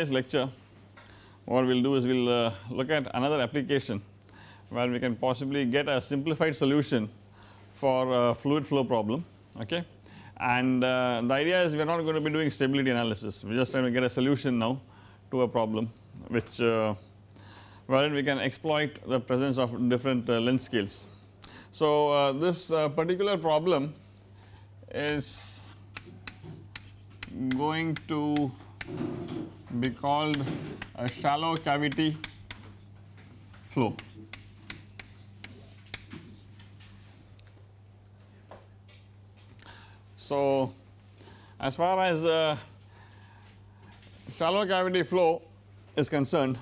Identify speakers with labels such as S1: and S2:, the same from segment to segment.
S1: Today's lecture what we will do is we will uh, look at another application where we can possibly get a simplified solution for a fluid flow problem okay and uh, the idea is we are not going to be doing stability analysis we are just trying to get a solution now to a problem which uh, wherein we can exploit the presence of different uh, length scales. So, uh, this uh, particular problem is going to be called a shallow cavity flow. So, as far as uh, shallow cavity flow is concerned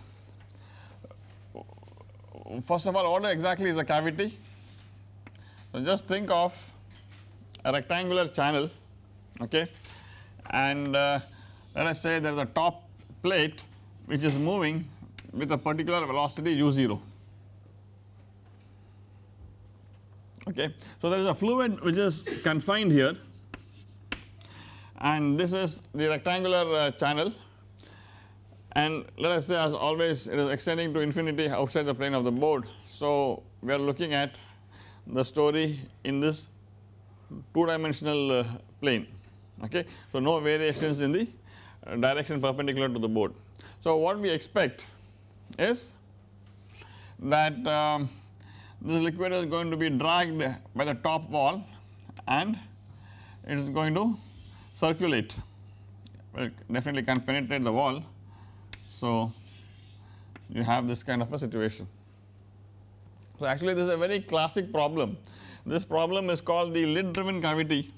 S1: first of all what exactly is a cavity? So, just think of a rectangular channel okay and uh, let us say there is a top plate which is moving with a particular velocity u 0 okay. So, there is a fluid which is confined here and this is the rectangular uh, channel and let us say as always it is extending to infinity outside the plane of the board. So, we are looking at the story in this 2 dimensional uh, plane okay. So, no variations in the direction perpendicular to the board. So, what we expect is that um, this liquid is going to be dragged by the top wall and it is going to circulate well definitely can penetrate the wall. So, you have this kind of a situation. So, actually this is a very classic problem. This problem is called the lid driven cavity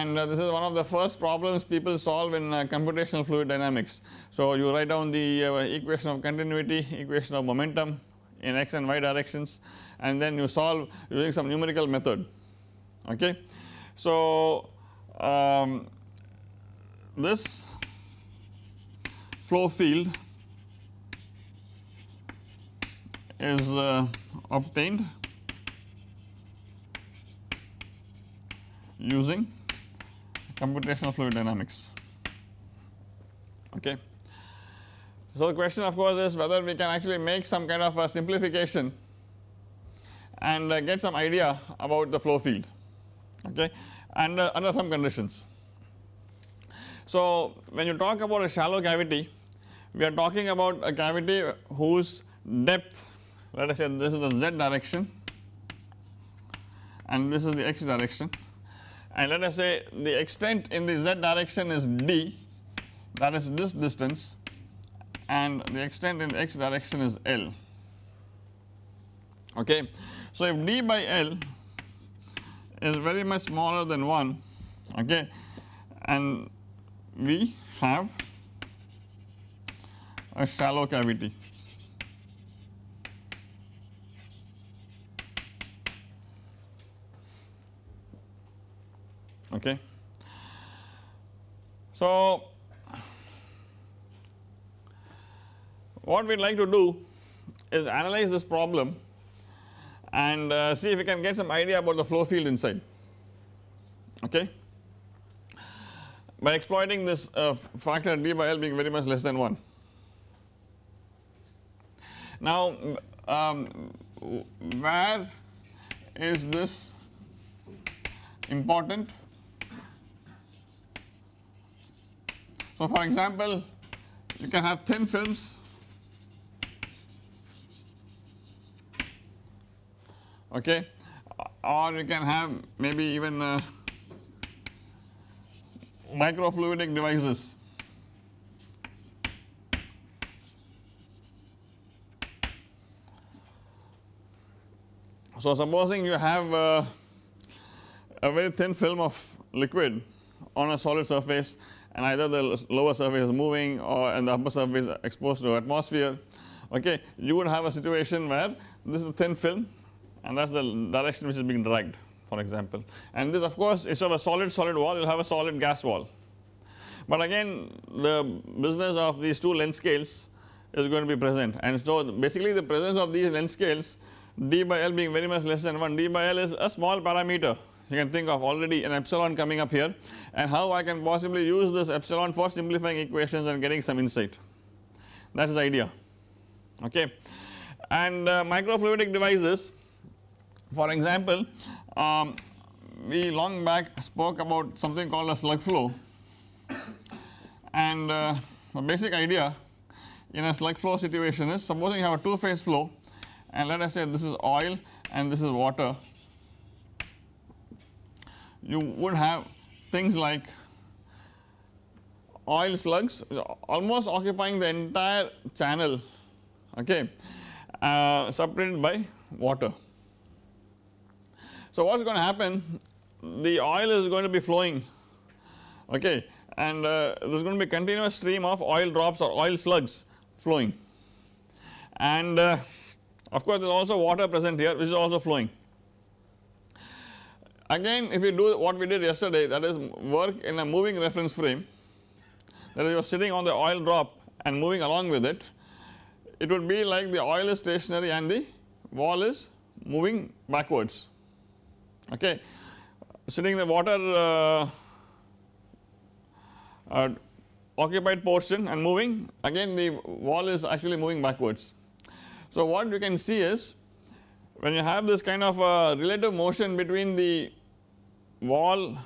S1: and uh, this is one of the first problems people solve in uh, computational fluid dynamics. So, you write down the uh, equation of continuity, equation of momentum in x and y directions and then you solve using some numerical method okay. So, um, this flow field is uh, obtained using computational fluid dynamics okay. So, the question of course is whether we can actually make some kind of a simplification and uh, get some idea about the flow field okay and uh, under some conditions. So, when you talk about a shallow cavity we are talking about a cavity whose depth let us say this is the z direction and this is the x direction and let us say the extent in the z direction is d that is this distance and the extent in the x direction is L okay. So, if d by L is very much smaller than 1 okay and we have a shallow cavity okay. So, what we would like to do is analyze this problem and uh, see if we can get some idea about the flow field inside okay by exploiting this uh, factor d by L being very much less than 1. Now um, where is this important So, for example, you can have thin films okay or you can have maybe even uh, microfluidic devices. So, supposing you have uh, a very thin film of liquid on a solid surface and either the lower surface is moving or and the upper surface exposed to atmosphere. Okay you would have a situation where this is a thin film and that is the direction which is being dragged for example. And this of course instead of a solid solid wall you will have a solid gas wall. But again the business of these two length scales is going to be present. And so basically the presence of these length scales d by L being very much less than 1 d by L is a small parameter you can think of already an epsilon coming up here. And how I can possibly use this epsilon for simplifying equations and getting some insight? That is the idea. Okay. And uh, microfluidic devices for example um, we long back spoke about something called a slug flow. And uh, the basic idea in a slug flow situation is supposing you have a two phase flow and let us say this is oil and this is water you would have things like oil slugs almost occupying the entire channel okay uh, separated by water. So what is going to happen? The oil is going to be flowing okay and uh, there is going to be continuous stream of oil drops or oil slugs flowing. And uh, of course there is also water present here which is also flowing Again if we do what we did yesterday that is work in a moving reference frame that is you are sitting on the oil drop and moving along with it, it would be like the oil is stationary and the wall is moving backwards okay. Sitting the water uh, uh, occupied portion and moving again the wall is actually moving backwards. So what you can see is when you have this kind of a relative motion between the wall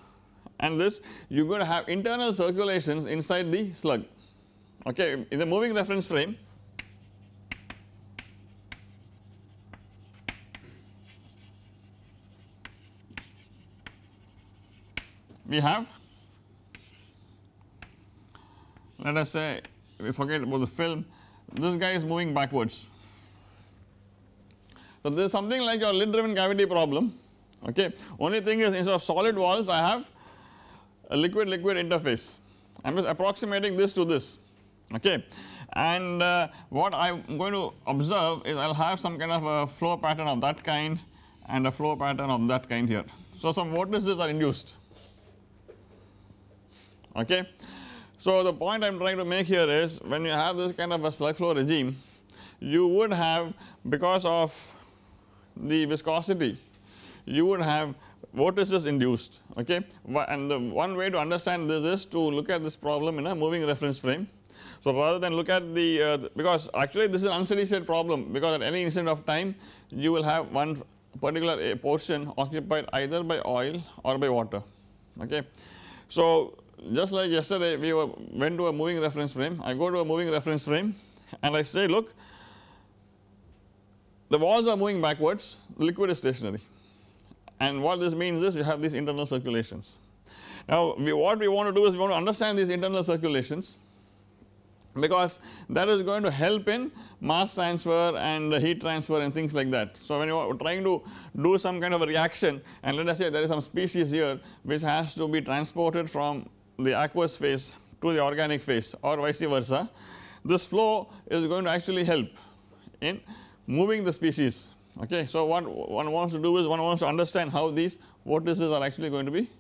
S1: and this you are going to have internal circulations inside the slug okay in the moving reference frame we have let us say we forget about the film this guy is moving backwards. So this is something like your lid driven cavity problem okay. Only thing is instead of solid walls I have a liquid liquid interface I am just approximating this to this okay and uh, what I am going to observe is I will have some kind of a flow pattern of that kind and a flow pattern of that kind here. So some vortices are induced okay. So the point I am trying to make here is when you have this kind of a slug flow regime you would have because of the viscosity you would have vortices induced okay and the one way to understand this is to look at this problem in a moving reference frame. So rather than look at the uh, because actually this is an unsteady state problem because at any instant of time you will have one particular portion occupied either by oil or by water okay. So just like yesterday we were went to a moving reference frame I go to a moving reference frame and I say look the walls are moving backwards the liquid is stationary and what this means is you have these internal circulations. Now we, what we want to do is we want to understand these internal circulations because that is going to help in mass transfer and heat transfer and things like that. So when you are trying to do some kind of a reaction and let us say there is some species here which has to be transported from the aqueous phase to the organic phase or vice versa this flow is going to actually help in moving the species okay. So what one wants to do is one wants to understand how these vortices are actually going to be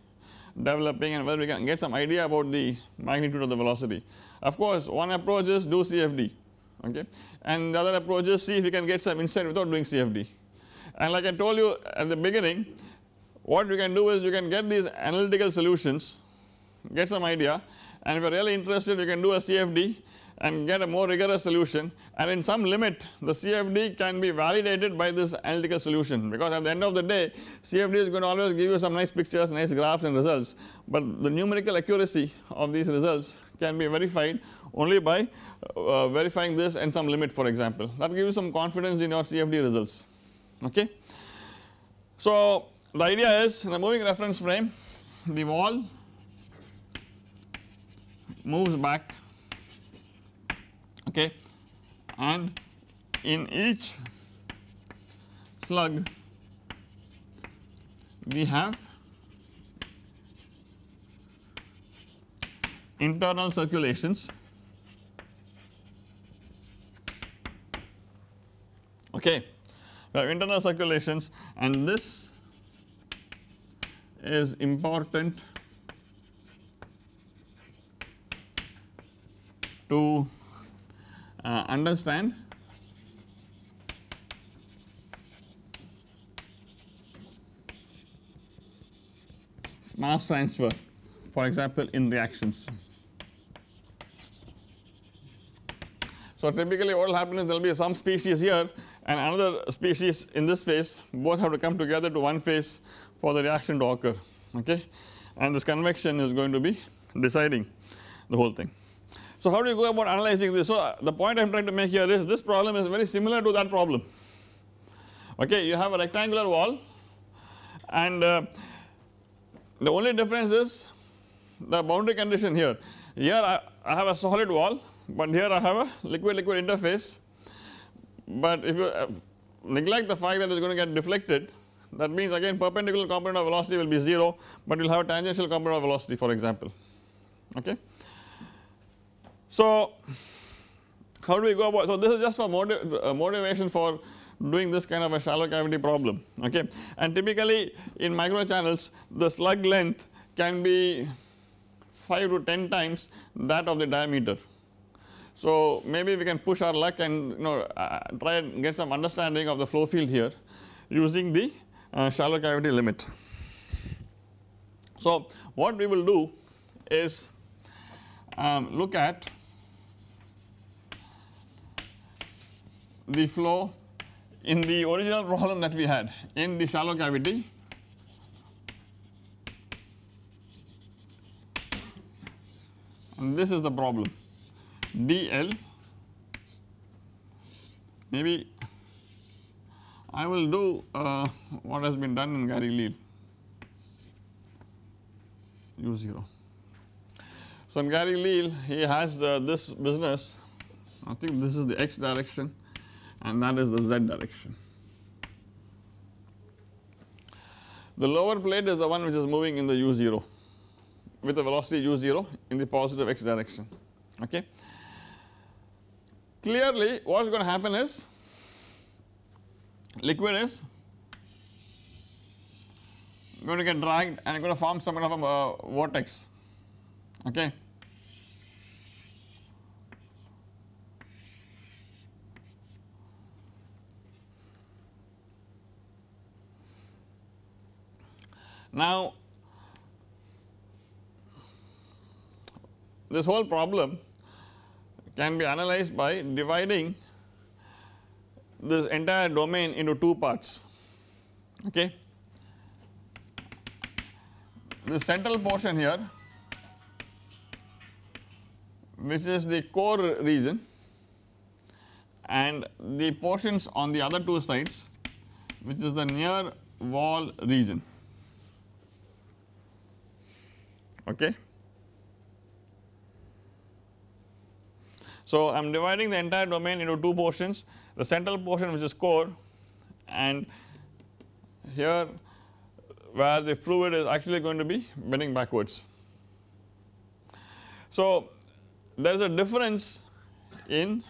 S1: developing and whether we can get some idea about the magnitude of the velocity. Of course one approach is do CFD okay and the other approach is see if we can get some insight without doing CFD and like I told you at the beginning what you can do is you can get these analytical solutions get some idea and if you are really interested you can do a CFD and get a more rigorous solution. And in some limit the CFD can be validated by this analytical solution. Because at the end of the day CFD is going to always give you some nice pictures nice graphs and results. But the numerical accuracy of these results can be verified only by uh, verifying this and some limit for example. That gives you some confidence in your CFD results. Okay. So the idea is in a moving reference frame the wall moves back okay. And in each slug we have internal circulations. Okay. We have internal circulations and this is important to uh, understand mass transfer for example in reactions. So, typically what will happen is there will be some species here and another species in this phase both have to come together to one phase for the reaction to occur okay and this convection is going to be deciding the whole thing. So how do you go about analyzing this? So uh, the point I am trying to make here is this problem is very similar to that problem okay you have a rectangular wall and uh, the only difference is the boundary condition here. Here I, I have a solid wall but here I have a liquid liquid interface but if you uh, neglect the fact that it is going to get deflected that means again perpendicular component of velocity will be 0 but you will have a tangential component of velocity for example okay. So how do we go about so this is just for motiv uh, motivation for doing this kind of a shallow cavity problem okay and typically in micro channels the slug length can be 5 to 10 times that of the diameter. So maybe we can push our luck and you know uh, try and get some understanding of the flow field here using the uh, shallow cavity limit. So what we will do is um, look at the flow in the original problem that we had in the shallow cavity. And this is the problem. Dl maybe I will do uh, what has been done in Gary Leal u0. So in Gary Leal he has uh, this business. I think this is the x direction and that is the z direction. The lower plate is the one which is moving in the u0 with the velocity u0 in the positive x direction okay. Clearly what is going to happen is liquid is going to get dragged and going to form some kind of a uh, vortex okay. Now this whole problem can be analyzed by dividing this entire domain into two parts okay. The central portion here which is the core region and the portions on the other two sides which is the near wall region okay. So I am dividing the entire domain into two portions the central portion which is core and here where the fluid is actually going to be bending backwards. So there is a difference in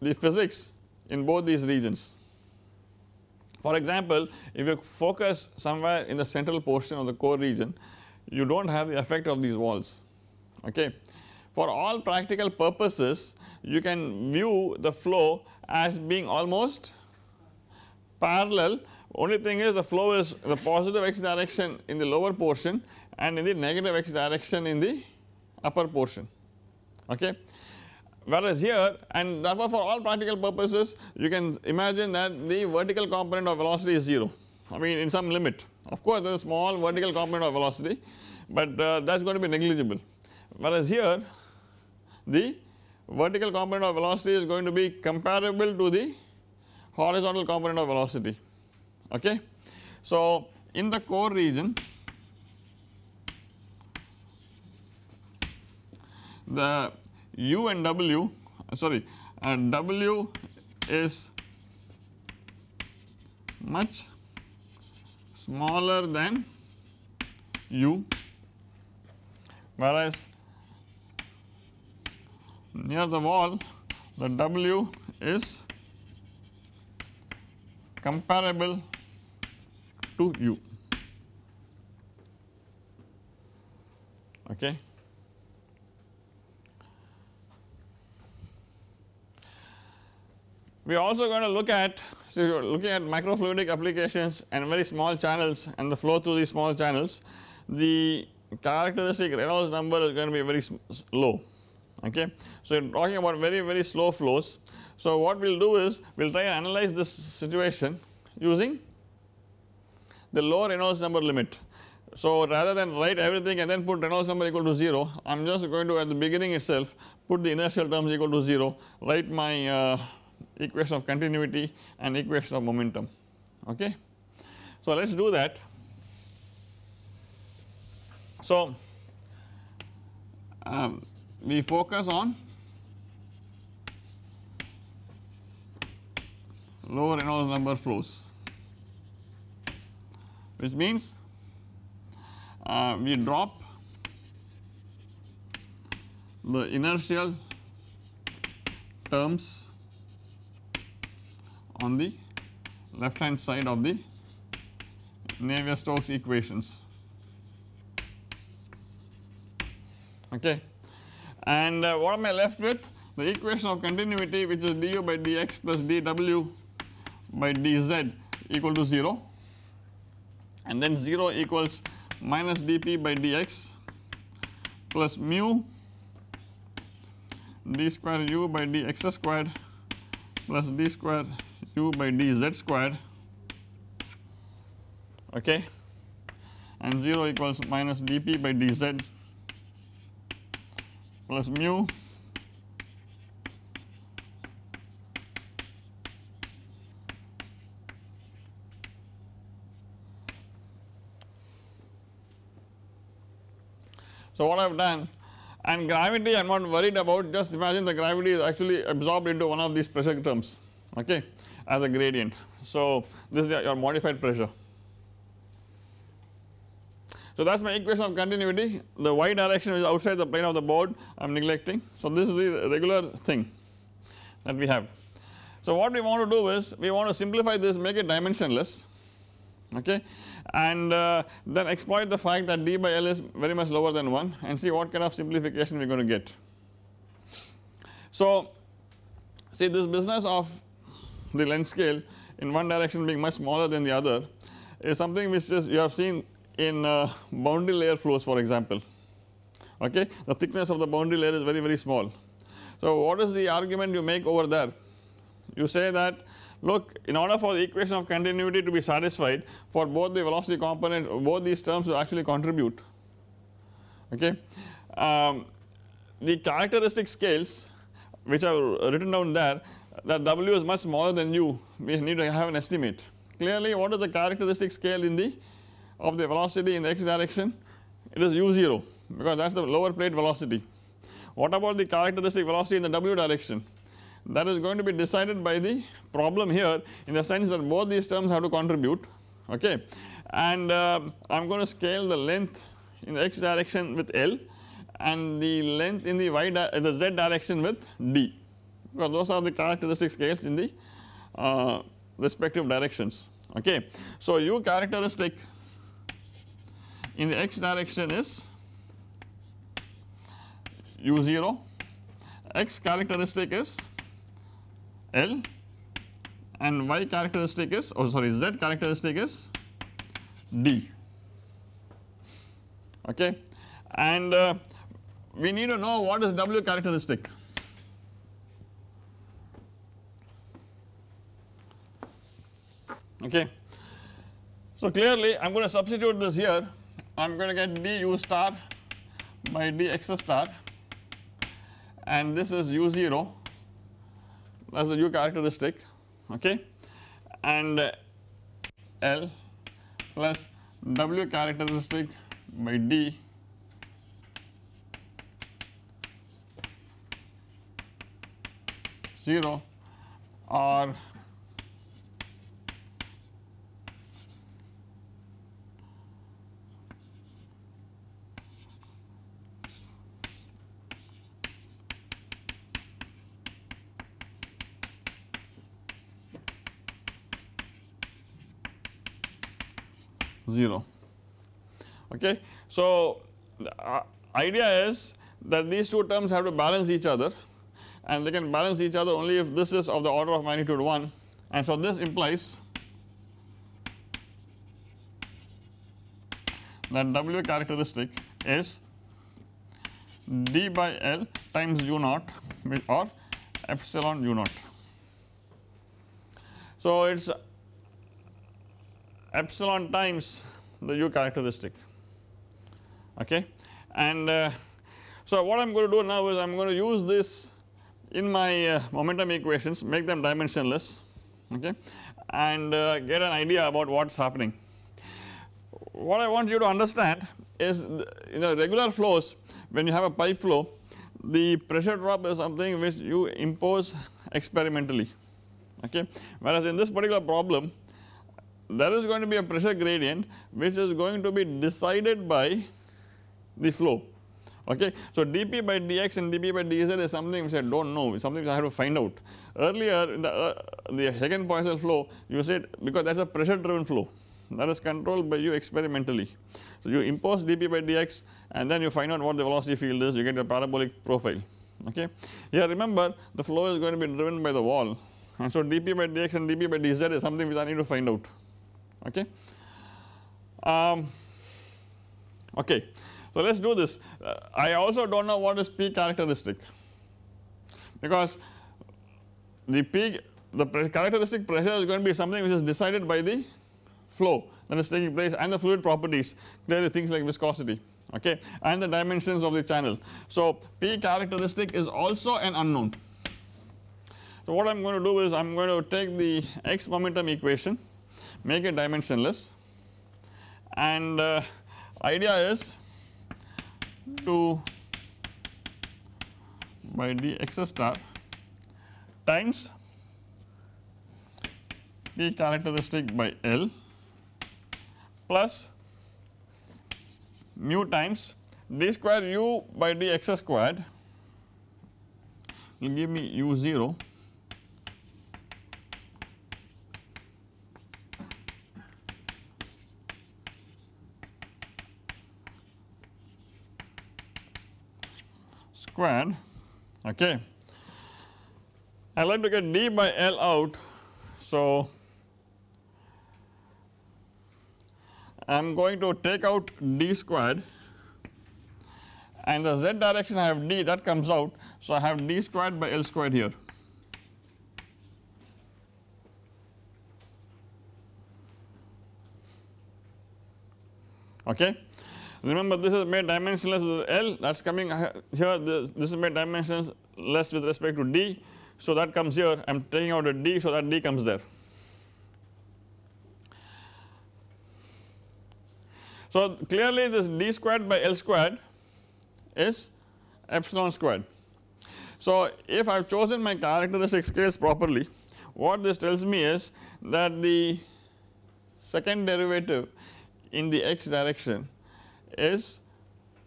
S1: the physics in both these regions. For example, if you focus somewhere in the central portion of the core region you do not have the effect of these walls okay. For all practical purposes you can view the flow as being almost parallel only thing is the flow is the positive x direction in the lower portion and in the negative x direction in the upper portion okay. Whereas here and therefore for all practical purposes you can imagine that the vertical component of velocity is 0 I mean in some limit. Of course there is a small vertical component of velocity but uh, that is going to be negligible. Whereas here the vertical component of velocity is going to be comparable to the horizontal component of velocity. Okay. So in the core region the u and w sorry and w is much smaller than u whereas near the wall the W is comparable to U okay. We are also going to look at so you are looking at microfluidic applications and very small channels and the flow through these small channels the characteristic Reynolds number is going to be very low okay. So you are talking about very very slow flows. So what we will do is we will try and analyze this situation using the low Reynolds number limit. So rather than write everything and then put Reynolds number equal to 0 I am just going to at the beginning itself put the inertial terms equal to 0 write my uh, equation of continuity and equation of momentum okay. So let us do that. So um, we focus on low Reynolds number flows which means uh, we drop the inertial terms on the left hand side of the Navier-Stokes equations okay. And uh, what am I left with? The equation of continuity which is du by dx plus dw by dz equal to 0 and then 0 equals minus dp by dx plus mu d square u by dx squared plus d square u by dz squared. Okay? And 0 equals minus dp by dz plus mu So what I have done and gravity I am not worried about just imagine the gravity is actually absorbed into one of these pressure terms. Okay as a gradient. So this is your modified pressure. So that is my equation of continuity the y direction is outside the plane of the board I am neglecting. So this is the regular thing that we have. So what we want to do is we want to simplify this make it dimensionless okay and uh, then exploit the fact that d by L is very much lower than 1 and see what kind of simplification we are going to get. So see this business of the length scale in one direction being much smaller than the other is something which is you have seen in uh, boundary layer flows for example okay the thickness of the boundary layer is very very small. So what is the argument you make over there you say that look in order for the equation of continuity to be satisfied for both the velocity component both these terms actually contribute okay. Um, the characteristic scales which are written down there that W is much smaller than U. We need to have an estimate. Clearly what is the characteristic scale in the of the velocity in the x direction? It is u0 because that is the lower plate velocity. What about the characteristic velocity in the w direction? That is going to be decided by the problem here in the sense that both these terms have to contribute okay? And uh, I am going to scale the length in the x direction with L and the length in the y the z direction with D because those are the characteristic scales in the uh, respective directions okay. So u characteristic in the x direction is u0 x characteristic is L and y characteristic is oh sorry z characteristic is D okay and uh, we need to know what is W characteristic. Okay. So clearly I am going to substitute this here. I am going to get d u star by dx star. And this is u0 that is the u characteristic. Okay. And L plus W characteristic by D. Zero. Or 0 okay. So the uh, idea is that these two terms have to balance each other and they can balance each other only if this is of the order of magnitude 1 and so this implies that W characteristic is d by L times u naught or epsilon u naught. So, it is epsilon times the u characteristic okay? And uh, so what I am going to do now is I am going to use this in my uh, momentum equations make them dimensionless okay? And uh, get an idea about what is happening. What I want you to understand is in a regular flows when you have a pipe flow the pressure drop is something which you impose experimentally okay? Whereas in this particular problem there is going to be a pressure gradient which is going to be decided by the flow okay. So dP by dx and dP by dz is something which I do not know something which I have to find out earlier in the uh, the Hagen-Poiseuille flow you said because that is a pressure driven flow that is controlled by you experimentally. So you impose dP by dx and then you find out what the velocity field is you get a parabolic profile okay. Here remember the flow is going to be driven by the wall and so dP by dx and dP by dz is something which I need to find out okay. Um, okay. So let us do this uh, I also do not know what is P characteristic because the P the characteristic pressure is going to be something which is decided by the flow that is taking place and the fluid properties clearly things like viscosity okay and the dimensions of the channel. So P characteristic is also an unknown. So what I am going to do is I am going to take the x momentum equation make it dimensionless. And uh, idea is to by dx star times P characteristic by L plus mu times d square u by dx squared will give me u 0 squared okay. I like to get d by L out so I am going to take out d squared and the z direction I have d that comes out. So, I have d squared by L squared here. Okay. Remember this is made dimensionless with L that is coming here this, this is made dimensionless with respect to d. So, that comes here I am taking out a d so that d comes there. So clearly this d squared by L squared is epsilon squared. So if I have chosen my characteristic scales properly what this tells me is that the second derivative in the x direction is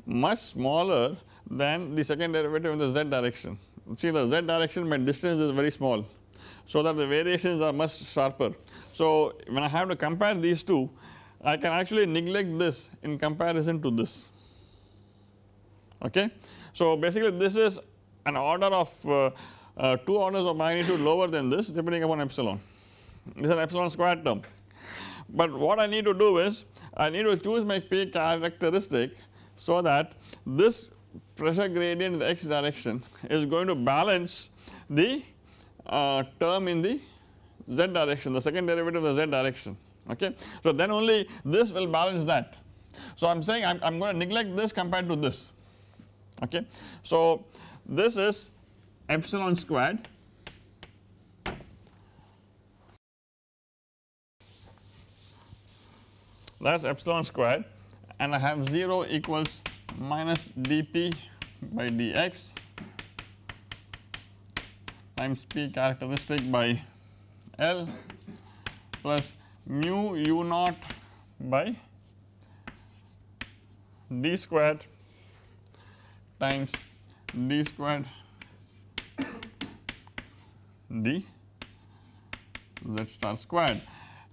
S1: much smaller than the second derivative in the z direction. See the z direction my distance is very small so that the variations are much sharper. So when I have to compare these two I can actually neglect this in comparison to this okay. So basically this is an order of uh, uh, 2 orders of magnitude lower than this depending upon epsilon this is an epsilon squared term. But what I need to do is I need to choose my P characteristic so that this pressure gradient in the x direction is going to balance the uh, term in the z direction the second derivative of the z direction okay. So then only this will balance that. So I am saying I am going to neglect this compared to this okay. So this is epsilon squared that is epsilon squared and I have 0 equals minus dp by dx times p characteristic by L plus mu u naught by d squared times d squared d z star squared.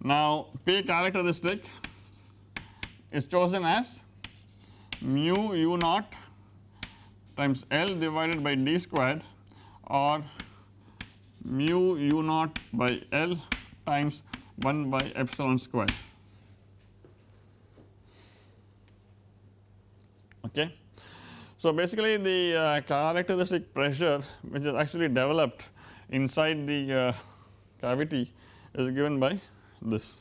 S1: Now P characteristic is chosen as mu u naught times L divided by d squared or mu u naught by L times 1 by epsilon square okay. So basically the uh, characteristic pressure which is actually developed inside the uh, cavity is given by this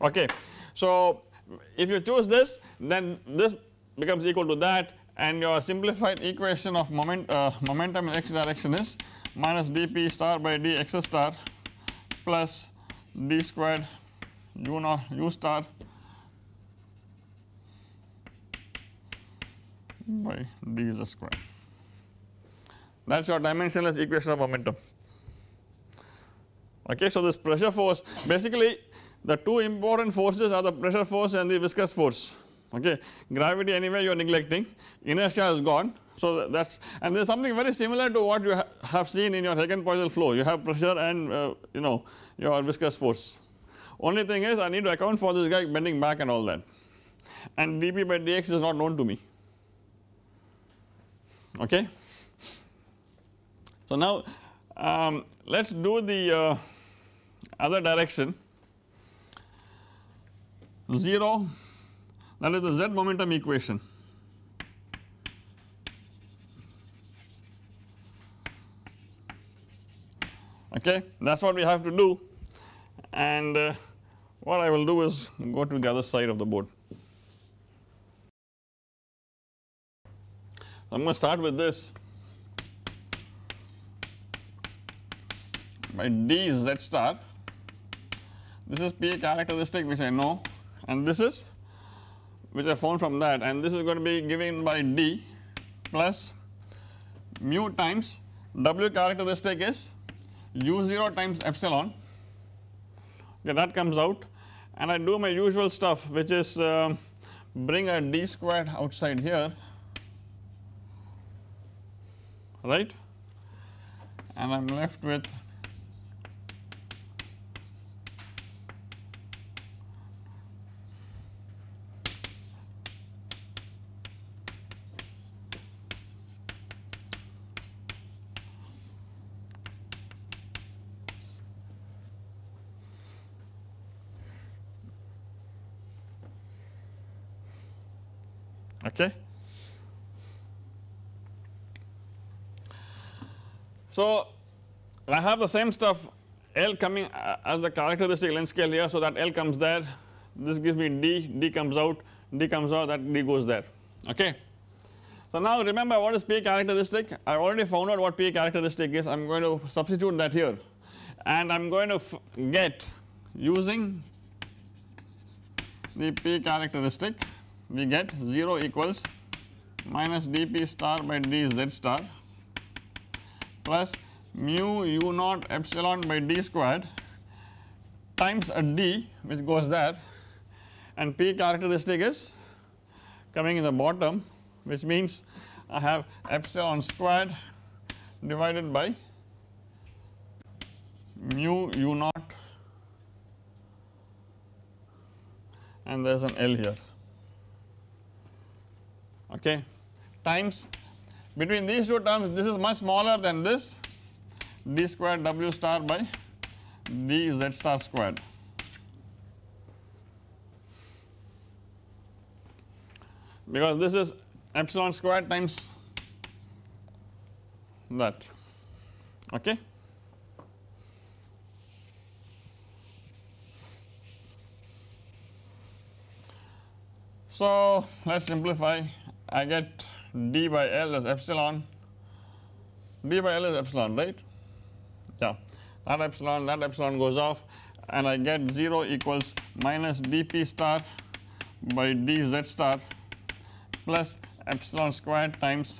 S1: okay. So if you choose this then this becomes equal to that and your simplified equation of moment uh, momentum in x direction is minus dp star by dx star plus d squared u naught u star by d z square that is your dimensionless equation of momentum okay. So this pressure force basically the two important forces are the pressure force and the viscous force. Okay? Gravity anyway you are neglecting. Inertia is gone. So that is and there is something very similar to what you ha have seen in your Hagen-Poiseuille flow. You have pressure and uh, you know your viscous force. Only thing is I need to account for this guy bending back and all that. And dp by dx is not known to me. Okay. So now um, let us do the uh, other direction 0 that is the z momentum equation. Okay that is what we have to do. And uh, what I will do is go to the other side of the board. I am going to start with this. By d z star this is P characteristic which I know and this is which I found from that. And this is going to be given by d plus mu times W characteristic is u0 times epsilon. Okay that comes out. And I do my usual stuff which is uh, bring a d squared outside here. Right? And I am left with okay. So I have the same stuff L coming uh, as the characteristic length scale here so that L comes there. This gives me D, D comes out, D comes out that D goes there okay. So now remember what is P characteristic? I already found out what P characteristic is. I am going to substitute that here. And I am going to get using the P characteristic we get 0 equals minus dp star by dz star plus mu u naught epsilon by d squared times a d which goes there. And p characteristic is coming in the bottom which means I have epsilon squared divided by mu u naught. And there is an L here. Okay. Times between these two terms this is much smaller than this d squared w star by d z star squared. because this is epsilon squared times that okay. So let us simplify I get d by L is epsilon, d by L is epsilon right? Yeah. That epsilon that epsilon goes off and I get 0 equals minus dp star by dz star plus epsilon squared times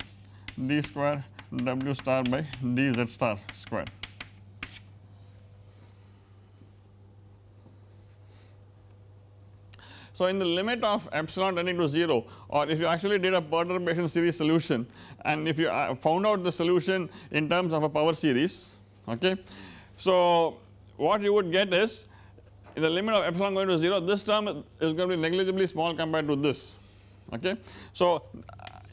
S1: d square w star by dz star squared. So in the limit of epsilon tending to 0 or if you actually did a perturbation series solution and if you uh, found out the solution in terms of a power series okay. So what you would get is in the limit of epsilon going to 0 this term is going to be negligibly small compared to this okay. So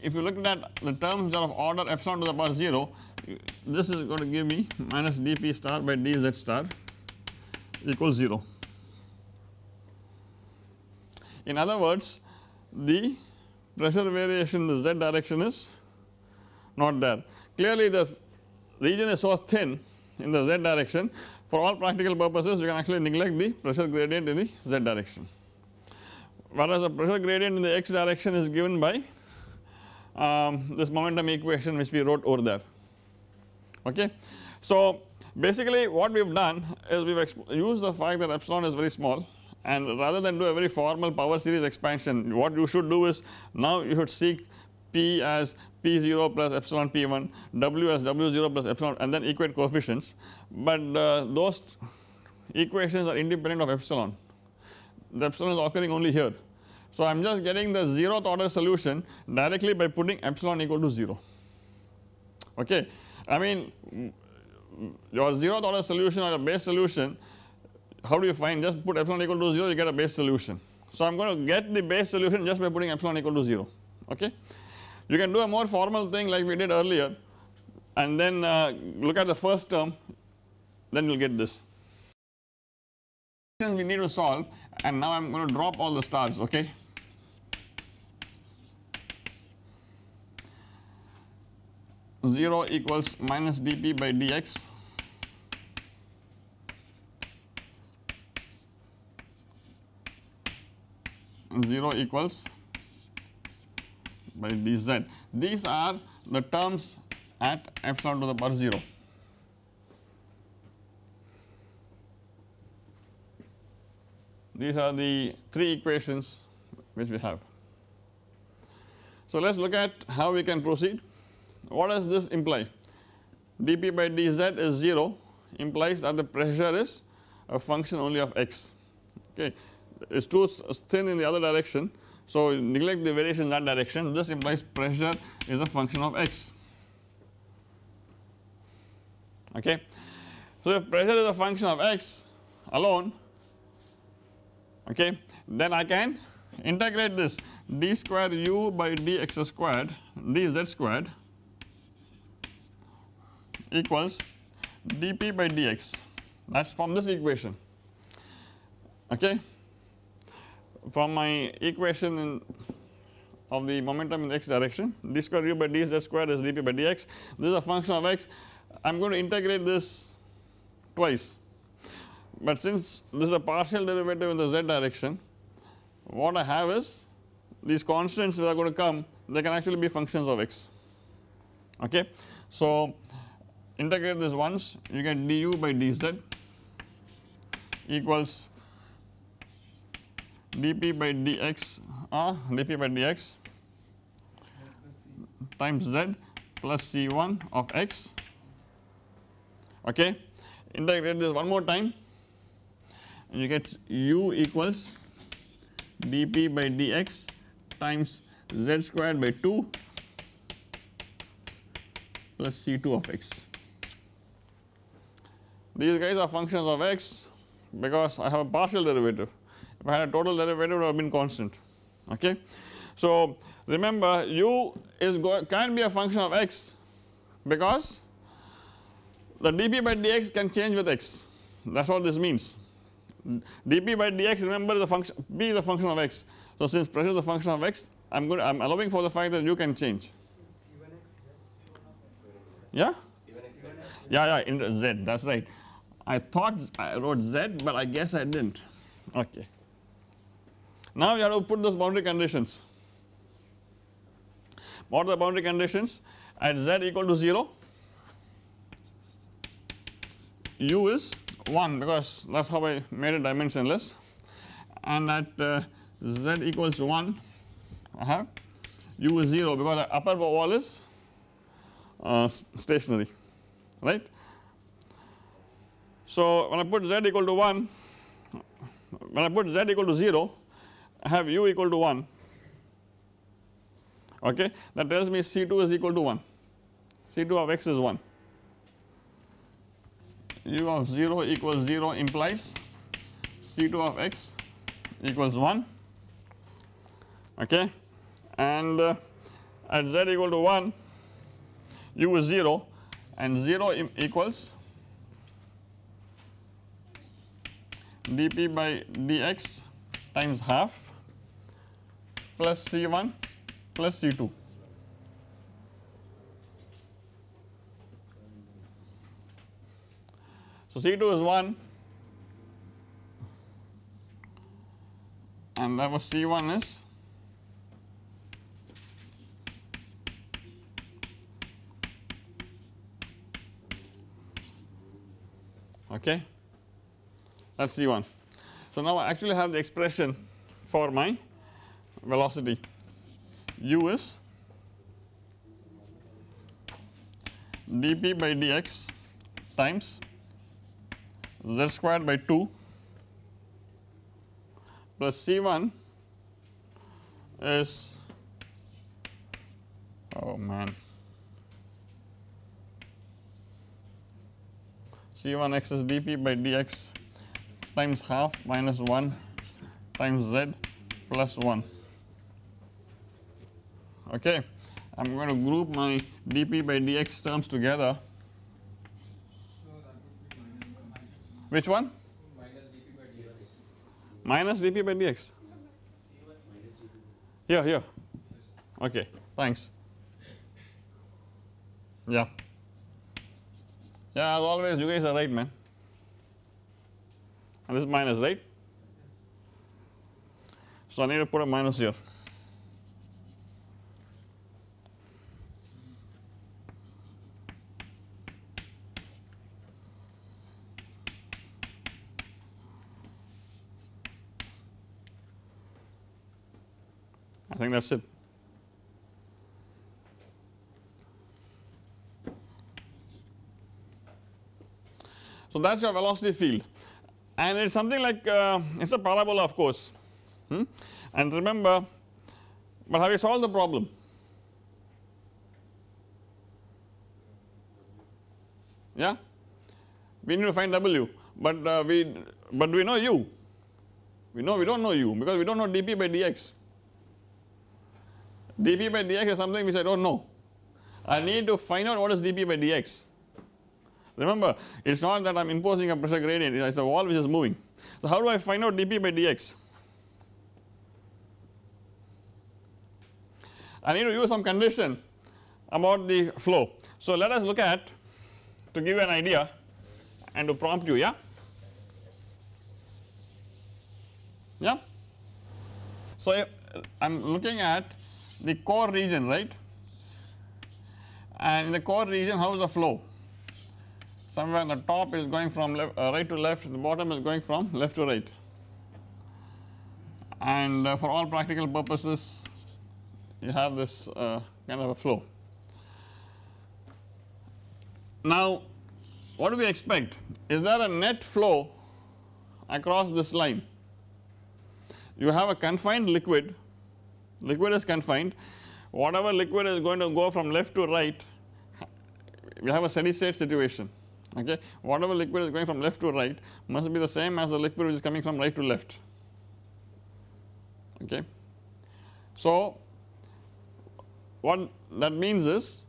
S1: if you look at the terms of order epsilon to the power 0 this is going to give me minus dp star by dz star equals 0. In other words the pressure variation in the z direction is not there. Clearly the region is so thin in the z direction for all practical purposes you can actually neglect the pressure gradient in the z direction. Whereas the pressure gradient in the x direction is given by um, this momentum equation which we wrote over there okay. So basically what we have done is we have used the fact that epsilon is very small and rather than do a very formal power series expansion what you should do is now you should seek P as P0 plus epsilon P1, W as W0 plus epsilon and then equate coefficients but uh, those equations are independent of epsilon the epsilon is occurring only here. So I am just getting the 0th order solution directly by putting epsilon equal to 0 okay. I mean your 0th order solution or a base solution how do you find just put epsilon equal to 0 you get a base solution. So I am going to get the base solution just by putting epsilon equal to 0 okay. You can do a more formal thing like we did earlier and then uh, look at the first term then you will get this. We need to solve and now I am going to drop all the stars okay. 0 equals minus dp by dx 0 equals by dz. These are the terms at epsilon to the power 0. These are the three equations which we have. So let us look at how we can proceed. What does this imply? dp by dz is 0 implies that the pressure is a function only of x okay is too thin in the other direction so neglect the variation in that direction. This implies pressure is a function of x. Okay. So if pressure is a function of x alone okay then I can integrate this d square u by dx squared dz squared equals dp by dx. That is from this equation. Okay from my equation in of the momentum in the x direction d square u by dz square is dp by dx this is a function of x. I am going to integrate this twice. But since this is a partial derivative in the z direction what I have is these constants that are going to come they can actually be functions of x. Okay. So integrate this once you get du by dz equals dp by dx uh, dp by dx times z plus c1 of x. Okay integrate this one more time. And you get u equals dp by dx times z squared by 2 plus c2 of x. These guys are functions of x because I have a partial derivative if had a total derivative it would have been constant. Okay. So remember u is can be a function of x because the dp by dx can change with x. That is what this means. dp by dx remember the function b is a function of x. So since pressure is a function of x I am going I am allowing for the fact that u can change. Yeah? Yeah yeah in z that is right. I thought I wrote z but I guess I did not okay. Now you have to put those boundary conditions. What are the boundary conditions? At z equal to 0 u is 1 because that is how I made it dimensionless. And at uh, z equals 1 I have u is 0 because the upper wall is uh, stationary right? So when I put z equal to 1 when I put z equal to 0 I have u equal to 1 okay? That tells me C2 is equal to 1 C2 of x is 1 u of 0 equals 0 implies C2 of x equals 1 okay? And uh, at z equal to 1 u is 0 and 0 equals dp by dx times half plus C1 plus C2. So C2 is 1 and that was C1 is okay that is C1. So now I actually have the expression for my velocity. U is dp by dx times z squared by 2 plus C1 is oh man. C1x is dp by dx times half minus 1 times z plus 1 okay. I am going to group my dp by dx terms together. Which one? Minus dp by dx. Yeah, yeah. Okay, thanks. Yeah. Yeah, as always, you guys are right, man. And this is minus, right? So I need to put a minus here. I think that is it. So that is your velocity field and it is something like uh, it is a parabola of course hmm? and remember but have you solved the problem? Yeah we need to find W but uh, we but we know U we know we do not know U because we do not know dP by dx dP by dx is something which I do not know. I need to find out what is dP by dx. Remember it is not that I am imposing a pressure gradient it is a wall which is moving. So how do I find out dP by dx? I need to use some condition about the flow. So let us look at to give you an idea and to prompt you yeah. Yeah. So I am looking at the core region right? And in the core region how is the flow? Somewhere the top is going from left, uh, right to left the bottom is going from left to right. And uh, for all practical purposes you have this uh, kind of a flow. Now what do we expect? Is there a net flow across this line? You have a confined liquid liquid is confined. Whatever liquid is going to go from left to right we have a steady state situation okay? Whatever liquid is going from left to right must be the same as the liquid which is coming from right to left okay. So what that means is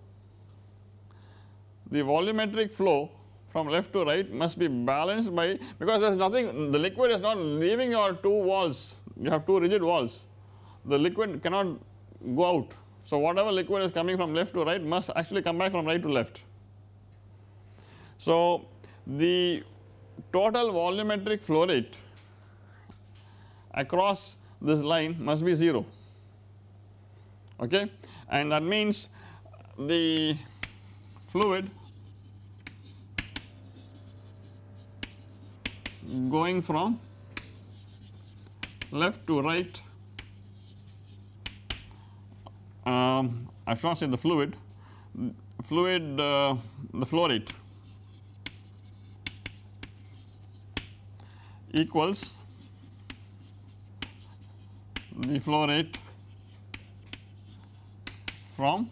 S1: the volumetric flow from left to right must be balanced by because there is nothing the liquid is not leaving your two walls. You have two rigid walls the liquid cannot go out. So whatever liquid is coming from left to right must actually come back from right to left. So the total volumetric flow rate across this line must be 0 okay and that means the fluid going from left to right um, I have say the fluid, fluid uh, the flow rate equals the flow rate from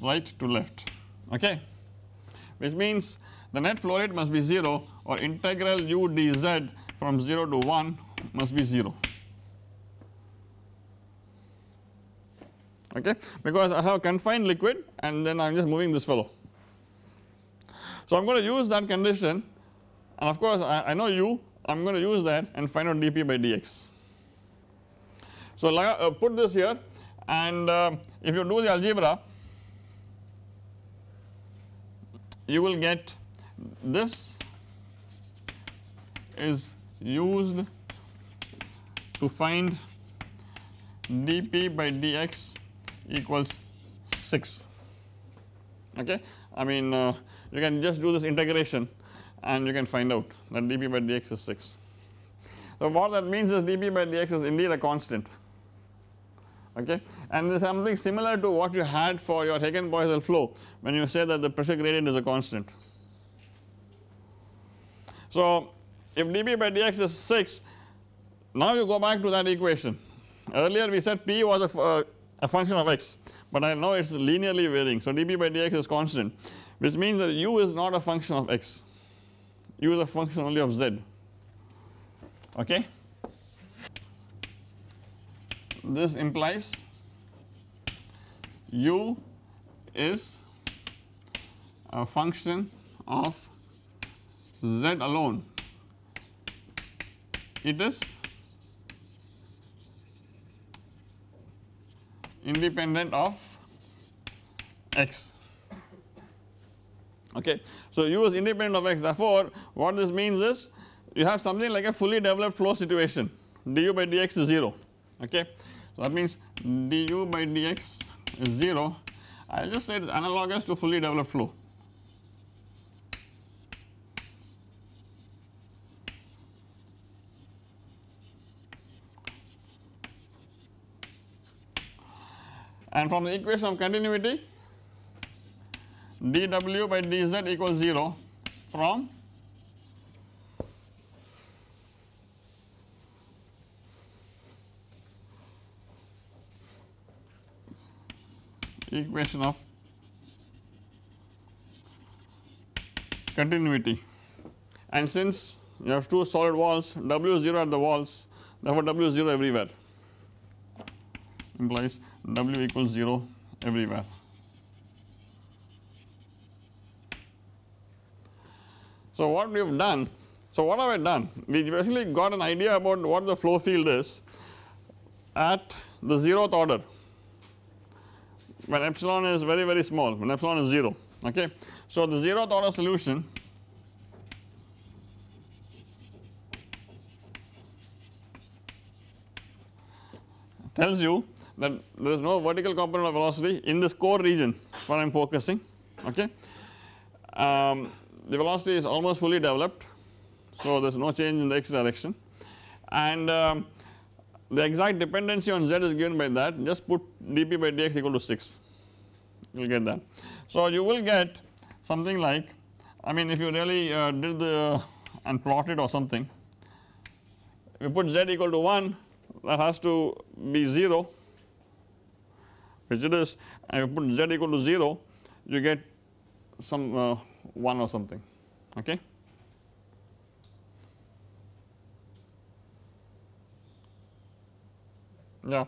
S1: right to left. Okay? Which means the net flow rate must be 0 or integral u dz from 0 to 1 must be 0 okay because I have confined liquid and then I am just moving this fellow. So I am going to use that condition and of course I, I know u I am going to use that and find out dp by dx. So uh, put this here and uh, if you do the algebra you will get this is used to find dp by dx equals 6 okay. I mean uh, you can just do this integration and you can find out that dp by dx is 6. So what that means is dp by dx is indeed a constant okay and something similar to what you had for your Hagen-Poiseuille flow when you say that the pressure gradient is a constant. So if dp by dx is 6 now you go back to that equation earlier we said p was a, uh, a function of x but I know it is linearly varying. So dp by dx is constant which means that u is not a function of x. U is a function only of z. Okay. This implies u is a function of z alone. It is independent of x okay. So u is independent of x therefore what this means is you have something like a fully developed flow situation du by dx is 0 okay. So that means du by dx is 0 I will just say it is analogous to fully developed flow. And from the equation of continuity dw by dz equals 0 from equation of continuity. And since you have two solid walls W 0 at the walls therefore W is 0 everywhere implies W equals 0 everywhere. So what we have done, so what have I done? We basically got an idea about what the flow field is at the zeroth order when epsilon is very very small when epsilon is 0 okay. So the zeroth order solution tells you that there is no vertical component of velocity in this core region where I am focusing okay. Um, the velocity is almost fully developed so there is no change in the x direction and um, the exact dependency on z is given by that just put dp by dx equal to 6 you will get that. So you will get something like I mean if you really uh, did the and plotted or something if you put z equal to 1 that has to be 0 which and you put z equal to 0 you get some uh, 1 or something okay. Yeah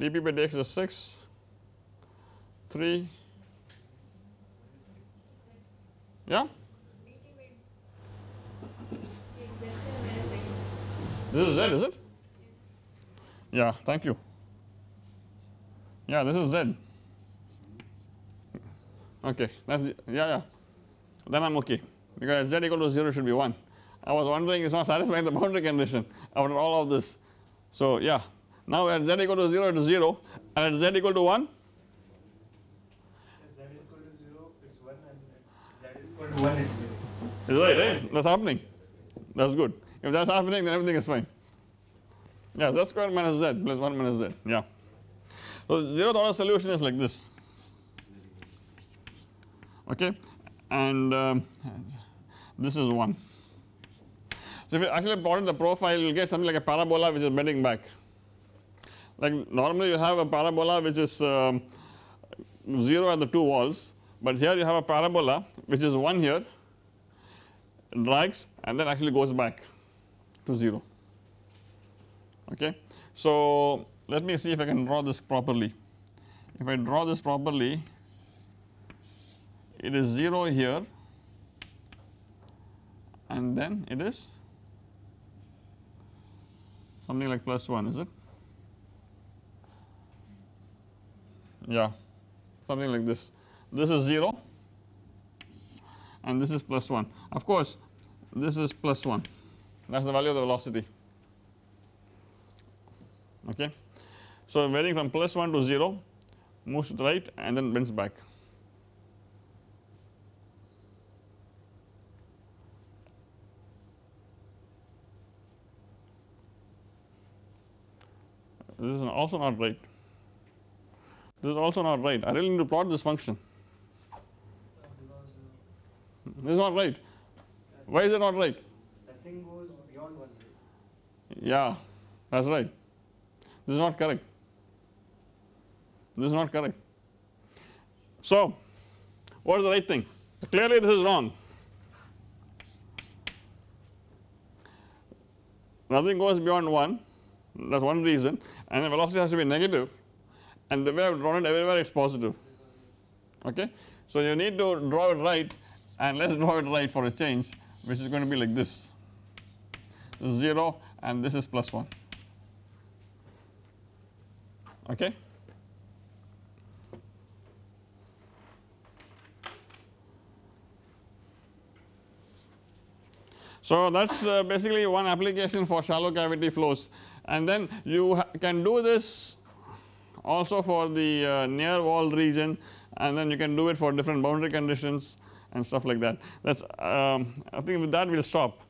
S1: dp by dx is 6 3 yeah? This is z is it? Yeah thank you yeah this is z okay that's yeah yeah. Then I am okay. Because z equal to 0 should be 1 I was wondering is not satisfying the boundary condition after all of this. So yeah. Now at z equal to 0 it is 0 and at z equal to 1
S2: z is equal to 0 it's 1 and z is equal to 1 is 0
S1: is right right that is happening. That is good. If that is happening then everything is fine. Yeah z square minus z plus 1 minus z. Yeah. So 0th order solution is like this okay and um, this is 1. So if you actually plot in the profile you will get something like a parabola which is bending back like normally you have a parabola which is um, 0 at the two walls but here you have a parabola which is 1 here drags and then actually goes back to 0 okay. So let me see if I can draw this properly. If I draw this properly it is 0 here and then it is something like plus 1 is it? Yeah something like this. This is 0 and this is plus 1 of course this is plus 1 that is the value of the velocity. Okay. So varying from plus 1 to 0 moves to the right and then bends back. This is also not right. This is also not right. I really need to plot this function. This is not right. Why is it not right?
S2: The thing goes beyond one.
S1: Yeah, that is right. This is not correct. This is not correct. So, what is the right thing? Clearly this is wrong. Nothing goes beyond 1 that is one reason and the velocity has to be negative and the way I have drawn it everywhere it is positive okay. So you need to draw it right and let us draw it right for a change which is going to be like this, this is 0 and this is plus 1 okay. So that is uh, basically one application for shallow cavity flows and then you can do this also for the uh, near wall region and then you can do it for different boundary conditions and stuff like that. That is um, I think with that we will stop.